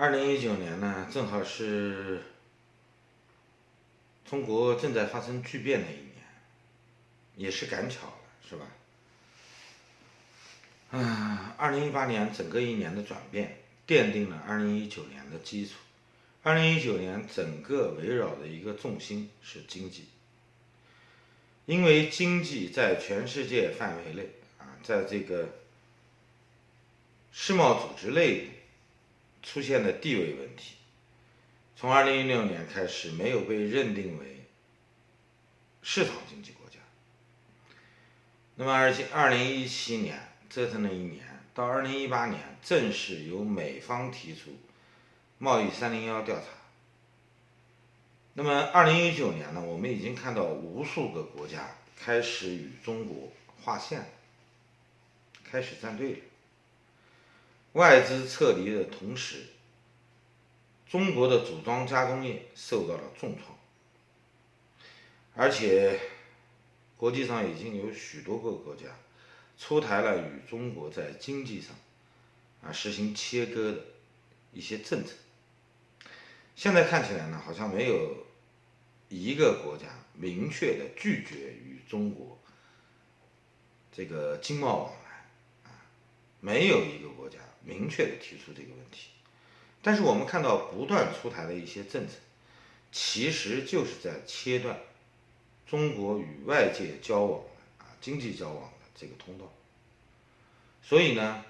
二零一九年呢，正好是中国正在发生巨变的一年，也是赶巧了，是吧？啊，二零一八年整个一年的转变，奠定了二零一九年的基础。二零一九年整个围绕的一个重心是经济，因为经济在全世界范围内啊，在这个世贸组织内出现的地位问题，从二零一六年开始没有被认定为市场经济国家。那么二七二零一七年折腾了一年，到二零一八年正式由美方提出。贸易三零幺调查。那么，二零一九年呢？我们已经看到无数个国家开始与中国划线，开始站队了。外资撤离的同时，中国的组装加工业受到了重创，而且国际上已经有许多个国家出台了与中国在经济上啊实行切割的一些政策。现在看起来呢，好像没有一个国家明确的拒绝与中国这个经贸往来，啊，没有一个国家明确的提出这个问题。但是我们看到不断出台的一些政策，其实就是在切断中国与外界交往啊经济交往的这个通道。所以呢，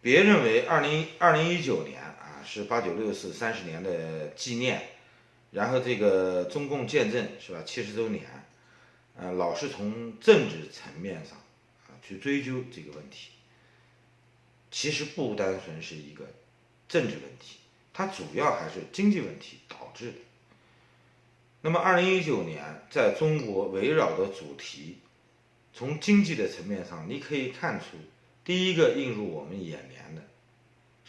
别认为二零二零一九年啊。是八九六四三十年的纪念，然后这个中共建政是吧？七十周年，呃，老是从政治层面上啊去追究这个问题，其实不单纯是一个政治问题，它主要还是经济问题导致的。那么，二零一九年在中国围绕的主题，从经济的层面上，你可以看出第一个映入我们眼帘的。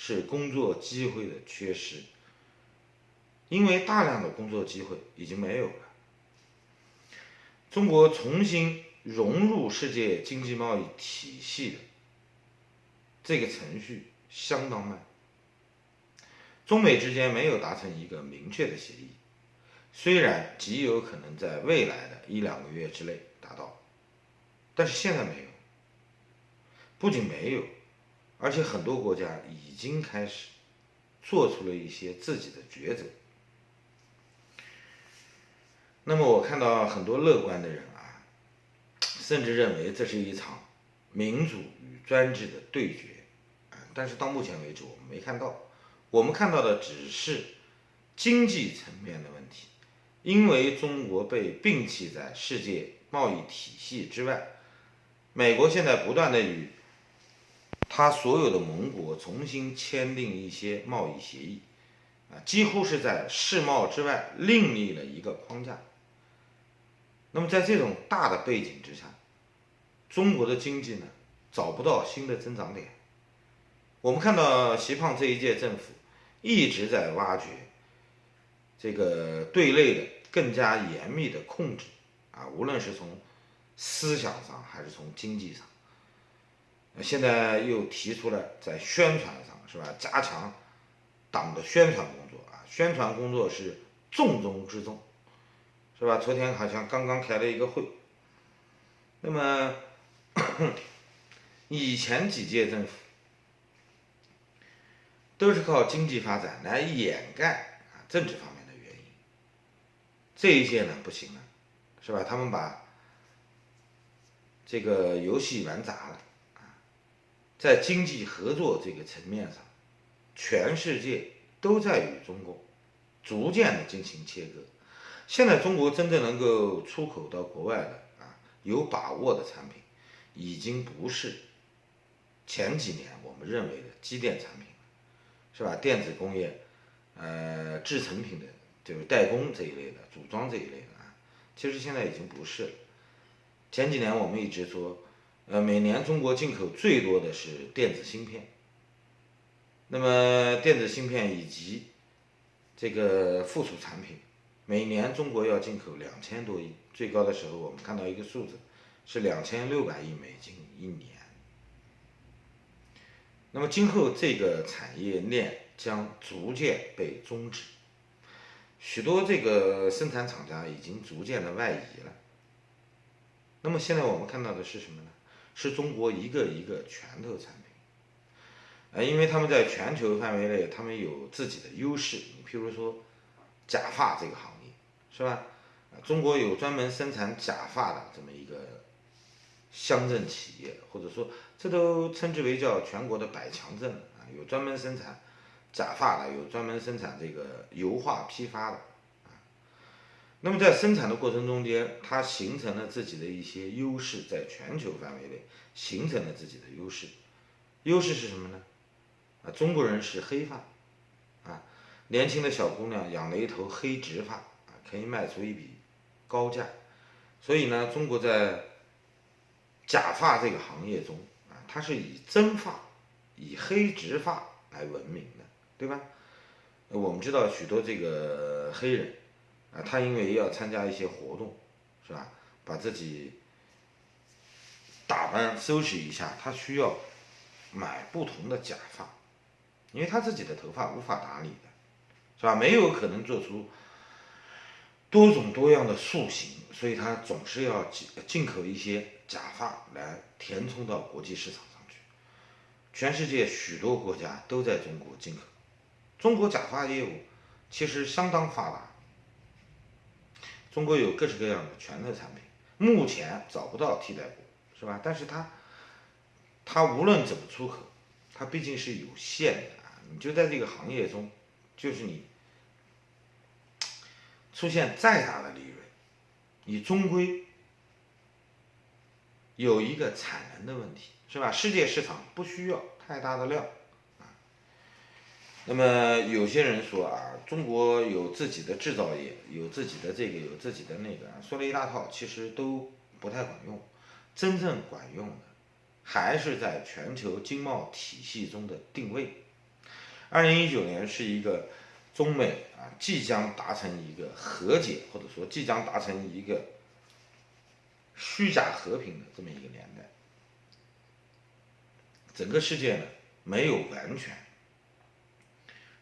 是工作机会的缺失，因为大量的工作机会已经没有了。中国重新融入世界经济贸易体系的这个程序相当慢，中美之间没有达成一个明确的协议，虽然极有可能在未来的一两个月之内达到，但是现在没有，不仅没有。而且很多国家已经开始做出了一些自己的抉择。那么我看到很多乐观的人啊，甚至认为这是一场民主与专制的对决啊。但是到目前为止，我们没看到，我们看到的只是经济层面的问题，因为中国被摒弃在世界贸易体系之外，美国现在不断的与。他所有的盟国重新签订一些贸易协议，啊，几乎是在世贸之外另立了一个框架。那么在这种大的背景之下，中国的经济呢找不到新的增长点。我们看到习胖这一届政府一直在挖掘这个对内的更加严密的控制，啊，无论是从思想上还是从经济上。现在又提出了在宣传上是吧，加强党的宣传工作啊，宣传工作是重中之重，是吧？昨天好像刚刚开了一个会。那么以前几届政府都是靠经济发展来掩盖啊政治方面的原因，这一届呢不行了，是吧？他们把这个游戏玩砸了啊。在经济合作这个层面上，全世界都在与中国逐渐的进行切割。现在中国真正能够出口到国外的啊，有把握的产品，已经不是前几年我们认为的机电产品了，是吧？电子工业，呃，制成品的，就是代工这一类的，组装这一类的啊，其实现在已经不是了。前几年我们一直说。呃，每年中国进口最多的是电子芯片。那么电子芯片以及这个附属产品，每年中国要进口两千多亿，最高的时候我们看到一个数字是两千六百亿美金一年。那么今后这个产业链将逐渐被终止，许多这个生产厂家已经逐渐的外移了。那么现在我们看到的是什么呢？是中国一个一个拳头产品，呃，因为他们在全球范围内，他们有自己的优势。你譬如说，假发这个行业，是吧？中国有专门生产假发的这么一个乡镇企业，或者说这都称之为叫全国的百强镇啊，有专门生产假发的，有专门生产这个油画批发的啊。那么在生产的过程中间，它形成了自己的一些优势，在全球范围内形成了自己的优势。优势是什么呢？啊，中国人是黑发，啊，年轻的小姑娘养了一头黑直发，啊，可以卖出一笔高价。所以呢，中国在假发这个行业中，啊，它是以真发、以黑直发来闻名的，对吧？我们知道许多这个黑人。啊，他因为要参加一些活动，是吧？把自己打扮收拾一下，他需要买不同的假发，因为他自己的头发无法打理的，是吧？没有可能做出多种多样的塑形，所以他总是要进进口一些假发来填充到国际市场上去。全世界许多国家都在中国进口，中国假发业务其实相当发达。中国有各式各样的拳头产品，目前找不到替代品，是吧？但是它，它无论怎么出口，它毕竟是有限的啊！你就在这个行业中，就是你出现再大的利润，你终归有一个产能的问题，是吧？世界市场不需要太大的量。那么有些人说啊，中国有自己的制造业，有自己的这个，有自己的那个，说了一大套，其实都不太管用。真正管用的，还是在全球经贸体系中的定位。二零一九年是一个中美啊即将达成一个和解，或者说即将达成一个虚假和平的这么一个年代。整个世界呢，没有完全。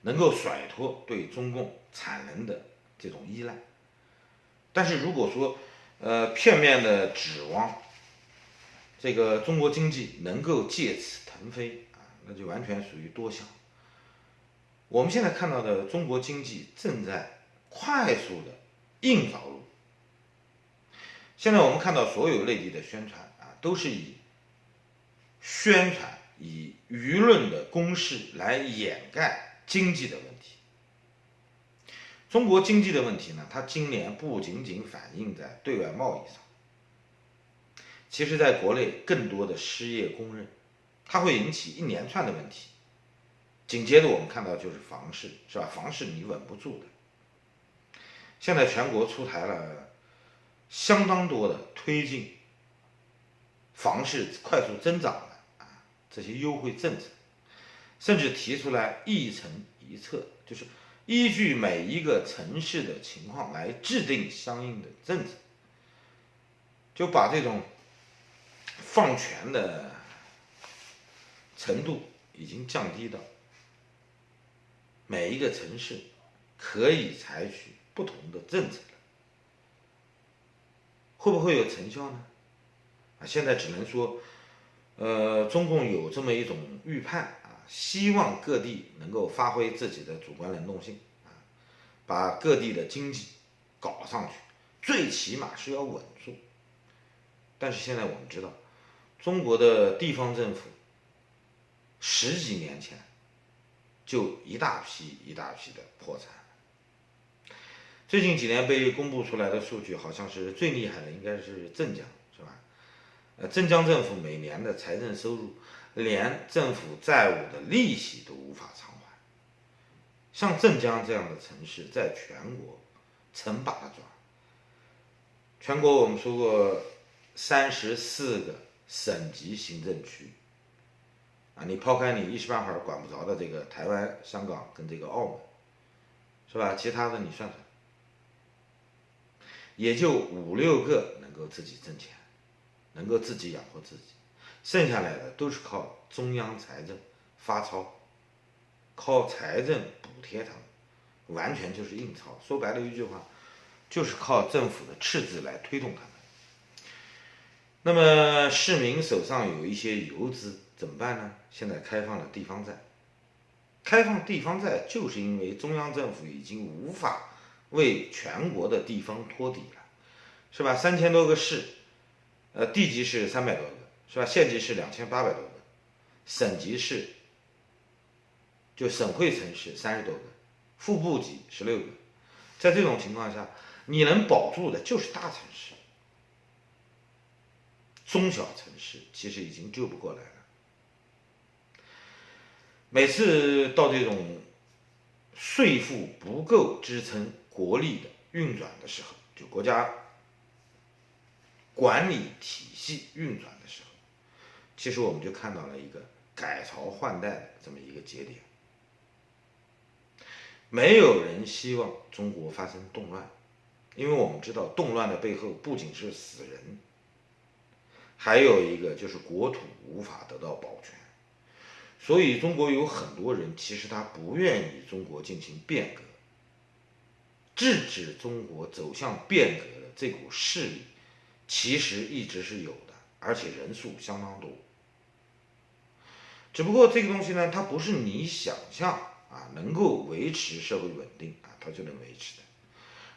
能够甩脱对中共产能的这种依赖，但是如果说，呃，片面的指望这个中国经济能够借此腾飞啊，那就完全属于多想。我们现在看到的中国经济正在快速的硬着陆。现在我们看到所有内地的宣传啊，都是以宣传、以舆论的攻势来掩盖。经济的问题，中国经济的问题呢？它今年不仅仅反映在对外贸易上，其实在国内更多的失业工人，它会引起一连串的问题。紧接着我们看到就是房市，是吧？房市你稳不住的。现在全国出台了相当多的推进房市快速增长的啊这些优惠政策。甚至提出来一城一策，就是依据每一个城市的情况来制定相应的政策，就把这种放权的程度已经降低到每一个城市可以采取不同的政策。会不会有成效呢？啊，现在只能说，呃，中共有这么一种预判啊。希望各地能够发挥自己的主观能动性啊，把各地的经济搞上去，最起码是要稳住。但是现在我们知道，中国的地方政府十几年前就一大批一大批的破产。最近几年被公布出来的数据，好像是最厉害的应该是镇江，是吧？呃，镇江政府每年的财政收入。连政府债务的利息都无法偿还，像镇江这样的城市，在全国成把的抓。全国我们说过，三十四个省级行政区，啊，你抛开你一时半会儿管不着的这个台湾、香港跟这个澳门，是吧？其他的你算算，也就五六个能够自己挣钱，能够自己养活自己。剩下来的都是靠中央财政发钞，靠财政补贴他们，完全就是印钞。说白了一句话，就是靠政府的赤字来推动他们。那么市民手上有一些游资怎么办呢？现在开放了地方债，开放地方债就是因为中央政府已经无法为全国的地方托底了，是吧？三千多个市，呃，地级市三百多个，是吧？县级市两千八百多个，省级市就省会城市三十多个，副部级十六个，在这种情况下，你能保住的就是大城市。中小城市其实已经救不过来了。每次到这种税负不够支撑国力的运转的时候，就国家管理体系运转的时候，其实我们就看到了一个改朝换代的这么一个节点。没有人希望中国发生动乱，因为我们知道动乱的背后不仅是死人。还有一个就是国土无法得到保全，所以中国有很多人其实他不愿意中国进行变革，制止中国走向变革的这股势力，其实一直是有的，而且人数相当多。只不过这个东西呢，它不是你想象啊能够维持社会稳定啊，它就能维持的，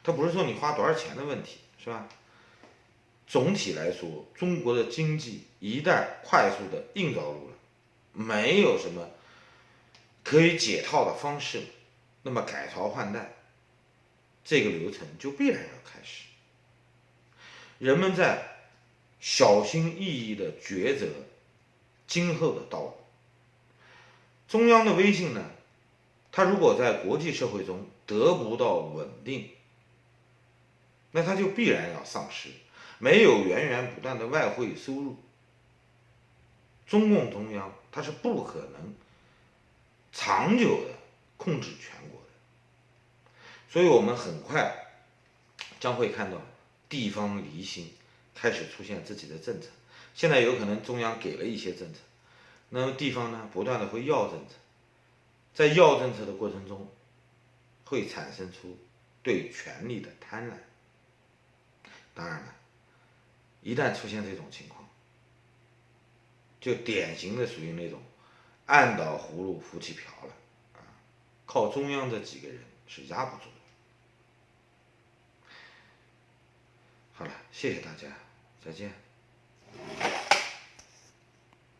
它不是说你花多少钱的问题，是吧？总体来说，中国的经济一旦快速的硬着陆了，没有什么可以解套的方式，那么改朝换代这个流程就必然要开始。人们在小心翼翼的抉择今后的道路。中央的威信呢？它如果在国际社会中得不到稳定，那它就必然要丧失。没有源源不断的外汇收入，中共中央它是不可能长久的控制全国，所以我们很快将会看到地方离心开始出现自己的政策。现在有可能中央给了一些政策，那么地方呢不断的会要政策，在要政策的过程中，会产生出对权力的贪婪。当然了。一旦出现这种情况，就典型的属于那种按倒葫芦浮起瓢了啊！靠中央这几个人是压不住的。好了，谢谢大家，再见。